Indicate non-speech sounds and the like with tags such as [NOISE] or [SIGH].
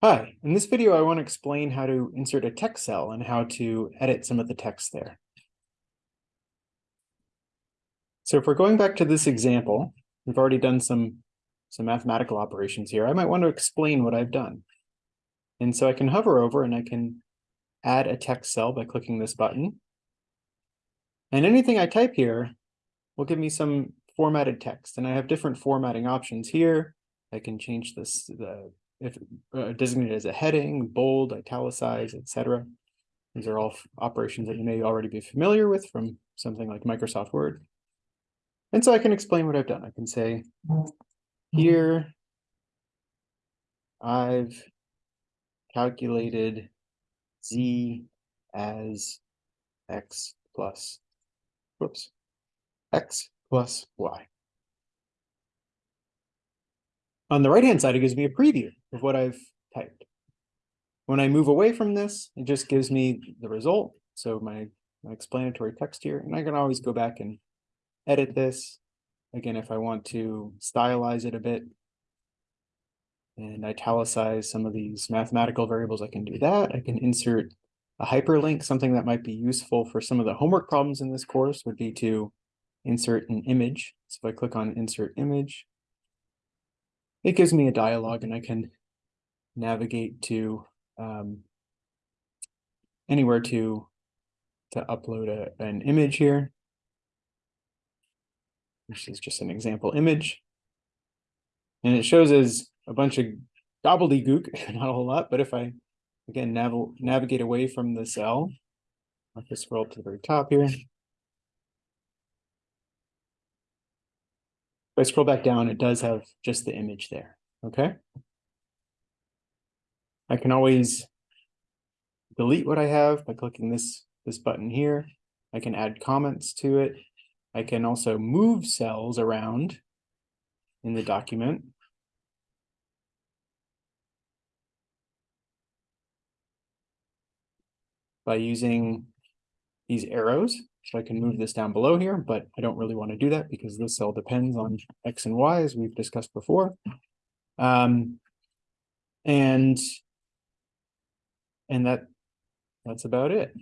Hi, in this video, I want to explain how to insert a text cell and how to edit some of the text there. So if we're going back to this example, we've already done some, some mathematical operations here. I might want to explain what I've done. And so I can hover over and I can add a text cell by clicking this button. And anything I type here will give me some formatted text. And I have different formatting options here. I can change this, the if uh, designated as a heading, bold, italicized, etc. These are all operations that you may already be familiar with from something like Microsoft Word. And so I can explain what I've done. I can say, here, I've calculated z as x plus, whoops, x plus y. On the right-hand side, it gives me a preview of what I've typed. When I move away from this, it just gives me the result. So my, my explanatory text here, and I can always go back and edit this. Again, if I want to stylize it a bit and italicize some of these mathematical variables, I can do that. I can insert a hyperlink, something that might be useful for some of the homework problems in this course would be to insert an image. So if I click on insert image, it gives me a dialog and I can navigate to um, anywhere to to upload a, an image here. This is just an example image. And it shows as a bunch of gobbledygook, [LAUGHS] not a whole lot, but if I, again, nav navigate away from the cell, I'll just scroll to the very top here. If I scroll back down, it does have just the image there, okay? I can always delete what I have by clicking this, this button here. I can add comments to it. I can also move cells around in the document. By using these arrows. So I can move this down below here, but I don't really want to do that because this cell depends on X and Y as we've discussed before. Um, and and that that's about it.